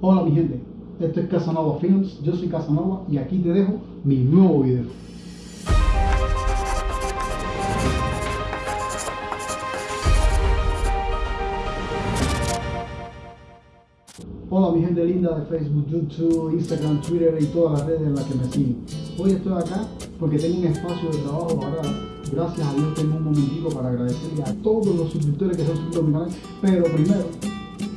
Hola mi gente, esto es Casanova Films, yo soy Casanova y aquí te dejo mi nuevo video. Hola mi gente linda de Facebook, YouTube, Instagram, Twitter y todas las redes en las que me siguen. Hoy estoy acá porque tengo un espacio de trabajo ahora. Gracias a Dios tengo un momentico para agradecerle a todos los suscriptores que se han suscrito a mi canal. Pero primero,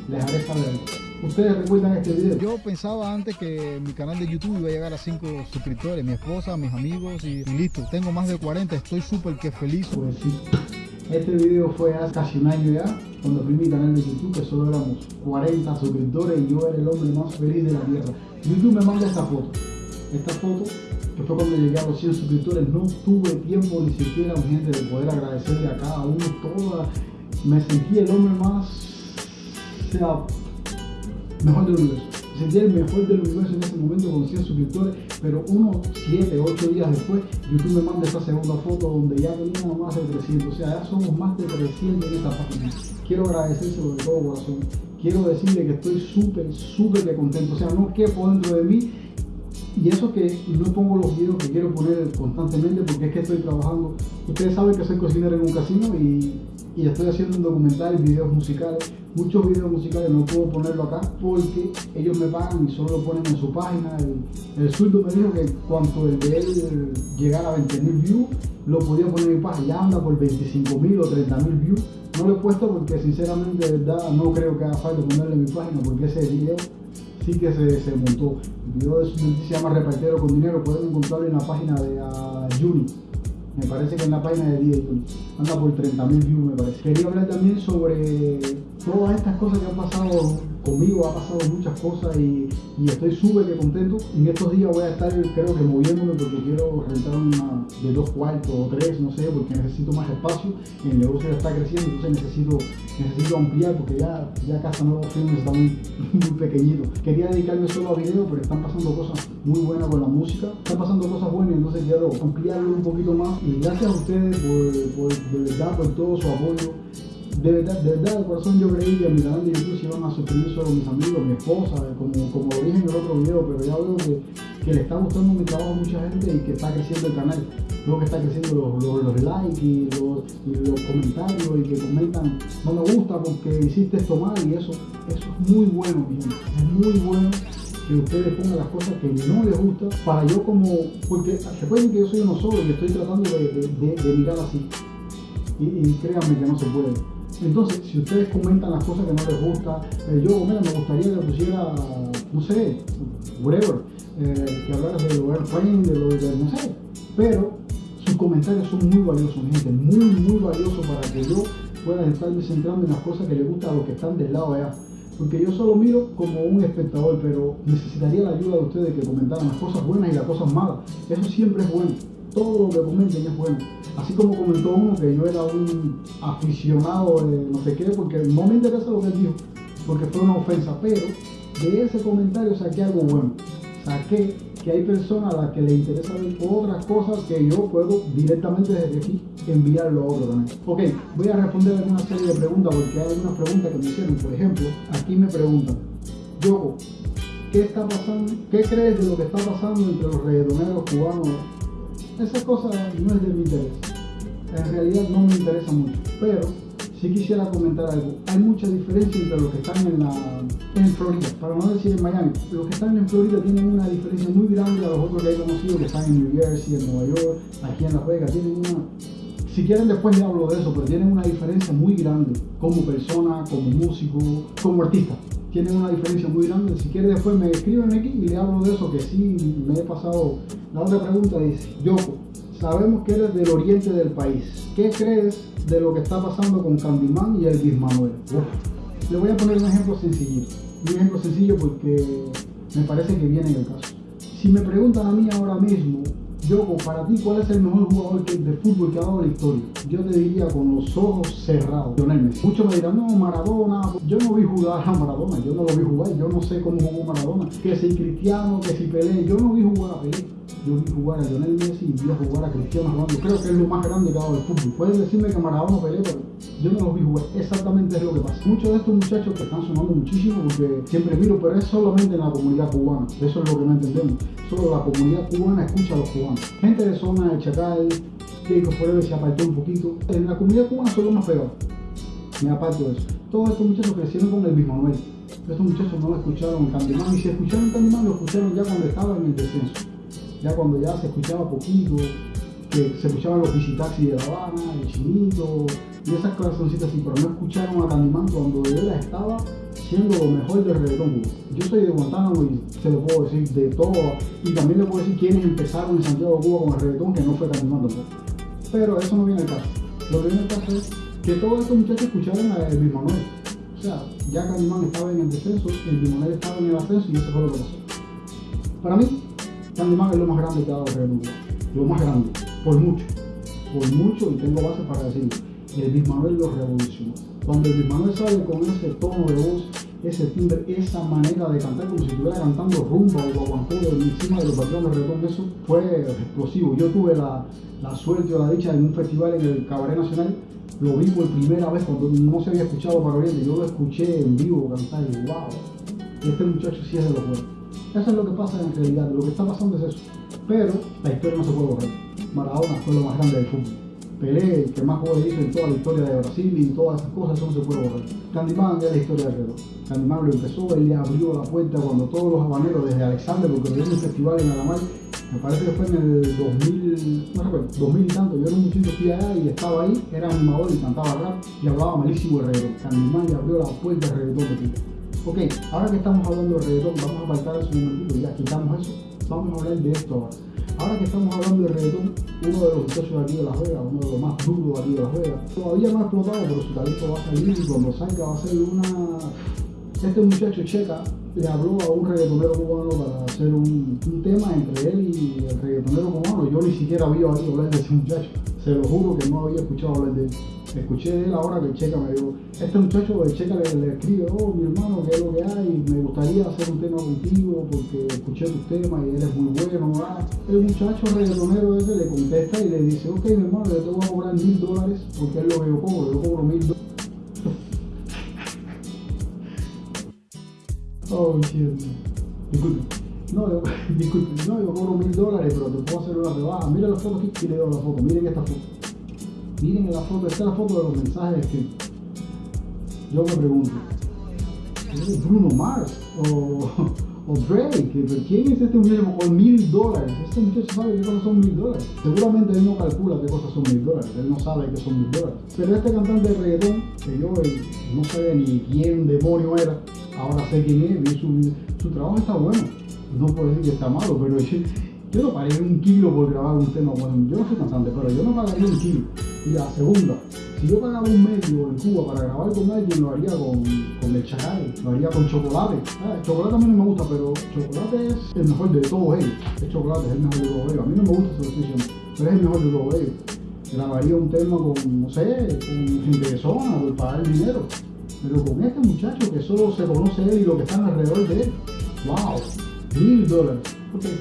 les haré saber. Ustedes recuerdan este video. Yo pensaba antes que mi canal de YouTube iba a llegar a 5 suscriptores, mi esposa, mis amigos y, listo. Tengo más de 40, estoy súper que feliz. Pues sí. Este video fue hace casi un año ya, cuando abrí mi canal de YouTube, que solo éramos 40 suscriptores y yo era el hombre más feliz de la tierra. YouTube me manda esta foto. Esta foto, que fue cuando llegué a los 100 suscriptores, no tuve tiempo ni siquiera, gente, de poder agradecerle a cada uno toda. Me sentí el hombre más, sea, mejor del universo. Sentí el mejor del universo en ese momento con 100 suscriptores, pero unos 7, 8 días después, YouTube me manda esta segunda foto donde ya tenía más de 300. O sea, ya somos más de 300 en esta página. Quiero agradecérselo de todo corazón. Quiero decirle que estoy súper, súper de contento. O sea, no quepo dentro de mí y eso que no pongo los videos que quiero poner constantemente porque es que estoy trabajando. Ustedes saben que soy cocinero en un casino y, y estoy haciendo un documental y videos musicales. Muchos videos musicales no puedo ponerlo acá porque ellos me pagan y solo lo ponen en su página. El, el surdo me dijo que cuando el de él llegara a 20.000 views, lo podía poner en mi página. Ya anda por 25.000 o 30.000 views. No lo he puesto porque sinceramente verdad no creo que haga falta ponerle en mi página porque ese video sí que se, se montó. El video de se llama Repartero con Dinero, pueden encontrarlo en la página de uh, Juni. Me parece que en la página de 10 Juni. Anda por 30.000 views, me parece. Quería hablar también sobre todas estas cosas que han pasado conmigo, ha pasado muchas cosas y, estoy súper contento. En estos días voy a estar, creo que moviéndome porque quiero rentar una de dos cuartos o tres, no sé, porque necesito más espacio. El negocio ya está creciendo, entonces necesito, necesito ampliar porque ya, ya Casa Nuevo Films está muy, muy pequeñito. Quería dedicarme solo a video, pero están pasando cosas muy buenas con la música. Están pasando cosas buenas, entonces quiero ampliarlo un poquito más. Y gracias a ustedes por, por de por todo su apoyo de verdad, de verdad, de corazón yo creí que mi canal de YouTube se iban a suscribir solo mis amigos, mi esposa, como, como lo dije en el otro video, pero ya veo que, que le está gustando mi trabajo a mucha gente y que está creciendo el canal. Veo que está creciendo los, los, likes y los, los, comentarios y que comentan, no me gusta porque hiciste esto mal y eso, eso es muy bueno, gente. Es muy bueno que ustedes pongan las cosas que no les gusta para yo como, porque recuerden que yo soy uno solo y estoy tratando de, de, mirar así. Y créanme que no se puede. Entonces, si ustedes comentan las cosas que no les gusta, eh, yo, mira, me gustaría que pusiera, no sé, whatever, eh, que hablaras de lo airplane, de lo de, no sé, pero sus comentarios son muy valiosos, gente, muy, muy valiosos para que yo pueda estarme centrando en las cosas que les gustan a los que están del lado allá. Porque yo solo miro como un espectador, pero necesitaría la ayuda de ustedes que comentaran las cosas buenas y las cosas malas. Eso siempre es bueno. Todo lo que comenten es bueno. Así como comentó uno que yo era un aficionado de no sé qué, porque no me interesa lo que él dijo, porque fue una ofensa, pero de ese comentario saqué algo bueno. Saqué que hay personas a las que les interesa ver otras cosas que yo puedo directamente desde aquí enviarlo a otro también. Ok, voy a responder una serie de preguntas porque hay algunas preguntas que me hicieron. Por ejemplo, aquí me preguntan, Yoko, ¿qué está pasando? ¿Qué crees de lo que está pasando entre los reggaetoneros cubanos? Esa cosa no es de mi interés. En realidad no me interesa mucho, pero sí quisiera comentar algo. Hay mucha diferencia entre los que están en, la, Florida, para no decir en Miami. Los que están en Florida tienen una diferencia muy grande a los otros que he conocido que están en New Jersey, en Nueva York, aquí en Las Vegas. Tienen una, si quieren después le hablo de eso, pero tienen una diferencia muy grande como persona, como músico, como artista. Tienen una diferencia muy grande. Si quieren después me escriben aquí y le hablo de eso, que sí me he pasado. La otra pregunta dice, Yoko, sabemos que eres del oriente del país. ¿Qué crees de lo que está pasando con Candyman y Elvis Manuel? Uf. Le voy a poner un ejemplo sencillo. Un ejemplo sencillo porque me parece que viene en el caso. Si me preguntan a mí ahora mismo, yo, para ti, ¿cuál es el mejor jugador de fútbol que ha dado la historia? Yo te diría con los ojos cerrados, Lionel Messi. Muchos me dirán, no, Maradona. Yo no vi jugar a Maradona, yo no lo vi jugar, yo no sé cómo jugó Maradona. Que si Cristiano, que si Pelé, yo no vi jugar a Pelé. Yo vi jugar a Lionel Messi y vi a jugar a Cristiano Ronaldo. Creo que es lo más grande que ha dado el fútbol. Pueden decirme que Maradona Pelé, pero yo no los vi jugar. Exactamente es lo que pasa. Muchos de estos muchachos que están sonando muchísimo porque siempre miro, pero es solamente en la comunidad cubana. Eso es lo que no entendemos. Solo la comunididad cubana escucha a los cubanos. Gente de zona de Chacal, Jacob Forever se apartó un poquito. En la comunidad cubana solo más peor. Me aparto de eso. Todos estos muchachos crecieron con el mismo Manuel. Estos muchachos no lo escucharon en Candimán y si escucharon Candimán lo escucharon ya cuando estaba en el descenso. Ya cuando ya se escuchaba poquito, que se escuchaban los visitaxis de La Habana, el chinito y esas corazoncitas así, pero no escucharon a Candimán cuando él estaba siendo lo mejor del reggaetón Yo soy de Guantánamo y se lo puedo decir de todo, y también le puedo decir quiénes empezaron en Santiago Cuba con el reggaetón, que no fue tampoco. Pero eso no viene al caso. Lo que viene al caso es que todos estos muchachos escucharon a Luis Manuel. O sea, ya Canimán estaba en el descenso, el Manuel estaba en el ascenso y eso fue lo que pasó. Para mí, Canimán es lo más grande que ha dado el mundo. Lo más grande, por mucho. Por mucho, y tengo base para decirlo. El Manuel lo revolucionó. Cuando el Manuel sale con ese tono de voz, ese timbre, esa manera de cantar como si estuviera cantando rumba o guaguancó encima de los patrones reggaetón, eso fue explosivo. Yo tuve la, la suerte o la dicha en un festival en el Cabaret Nacional lo vi por primera vez cuando no se había escuchado para Oriente, yo lo escuché en vivo cantar y wow, este muchacho sí es de los buenos. Eso es lo que pasa en realidad, lo que está pasando es eso. Pero la historia no se puede borrar. Maradona fue lo más grande del fútbol. Pelé, el que más juegos hizo en toda la historia de Brasil y todas esas cosas, eso no se puede borrar. Candyman es la historia del reloj. Candyman lo empezó, él le abrió la puerta cuando todos los habaneros, desde Alexander, porque en un festival en Alamar, me parece que fue en el 2000, no recuerdo, 2000 y tanto, yo era un muchacho que allá y estaba ahí, era animador y cantaba rap y hablaba malísimo de reggaetón. Candyman le abrió la puerta del reggaetón de Tito. Ok, ahora que estamos hablando de reggaetón, vamos a apartar eso un momentito, ya quitamos eso, vamos a hablar de esto ahora. Ahora que estamos hablando de reggaetón, uno de los muchachos aquí de Las Vegas, uno de los más duros aquí de Las Vegas, todavía no ha explotado, pero su talento va a salir y cuando salga va a ser una... Este muchacho Checa le habló a un reggaetonero cubano para hacer un, tema entre él y el reggaetonero cubano. Yo ni siquiera había oído hablar de ese muchacho. Se lo juro que no había escuchado hablar de él. Escuché de él ahora que Checa me dijo, este muchacho de Checa le, escribe, oh mi hermano, ¿qué es lo que hay? Me gustaría hacer un tema contigo porque escuché tus temas y eres muy bueno. ¿verdad? El muchacho reggaetonero ese le contesta y le dice, ok mi hermano, yo te voy a cobrar mil dólares porque es lo que yo cobro, yo cobro mil dólares. Oh, shit. Disculpe. No, disculpe. No, yo cobro mil dólares, pero te puedo hacer una rebaja. Mira la foto y le doy la foto. Miren esta foto. Miren la foto. Esta es la foto de los mensajes que yo me pregunto. ¿Es Bruno Mars? ¿O, o Drake? ¿Quién es este muchacho con mil dólares? Este muchacho sabe qué cosas son mil dólares. Seguramente él no calcula qué cosas son mil dólares. Él no sabe qué son mil dólares. Pero este cantante de reggaetón, que yo no sabía ni quién demonio era, ahora sé quién es, vi su, su trabajo está bueno. No puedo decir que está malo, pero yo, no pagaría un kilo por grabar un tema. Bueno, yo no soy cantante, pero yo no pagaría un kilo. Y la segunda, si yo pagaba un medio en Cuba para grabar con alguien, lo haría con, con el lo haría con chocolate. Ah, el chocolate a mí no me gusta, pero chocolate es el mejor de todos ellos. El chocolate es el mejor de todos ellos. A mí no me gusta esa decisión, pero es el mejor de todos ellos. Grabaría un tema con, no sé, con gente de zona, por pagar el dinero. Pero con este muchacho que solo se conoce él y lo que están alrededor de él, wow, mil dólares. Okay.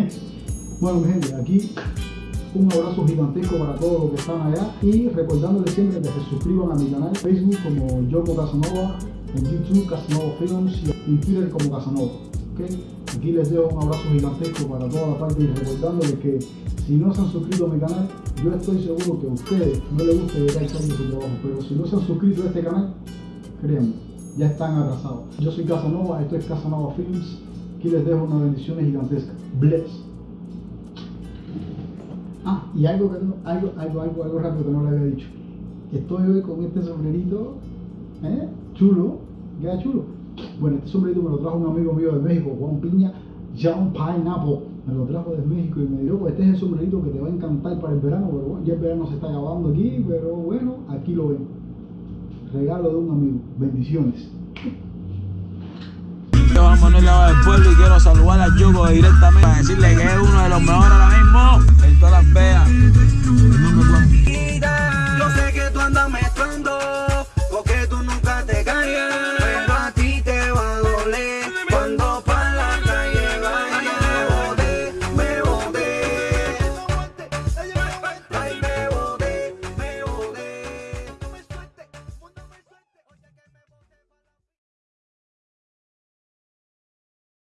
bueno, mi gente, aquí un abrazo gigantesco para todos los que están allá y recordándoles siempre que se suscriban a mi canal Facebook como Yoko Casanova, en YouTube Casanova Films y en Twitter como Casanova. ¿okay? Aquí les dejo un abrazo gigantesco para toda la parte y recordándoles que si no se han suscrito a mi canal, yo estoy seguro que a ustedes no les gusta llegar a su trabajo, pero si no se han suscrito a este canal, créanme, ya están atrasados. Yo soy Casanova, esto es Casanova Films, aquí les dejo una bendición gigantesca. Bless. Ah, y algo, que no, algo, algo, algo, algo rápido que no le había dicho. Estoy hoy con este sombrerito, ¿eh? Chulo, queda chulo. Bueno, este sombrerito me lo trajo un amigo mío de México, Juan Piña, John Pineapple. Me lo trajo de México y me dijo, pues este es el sombrerito que te va a encantar para el verano, pero bueno, ya el verano se está acabando aquí, pero bueno, aquí lo ven. Regalo de un amigo. Bendiciones. Juan Manuel Lava del Pueblo y quiero saludar a Yugo directamente para decirle que es uno de los mejores ahora mismo en todas las veas. Yo sé que tú andas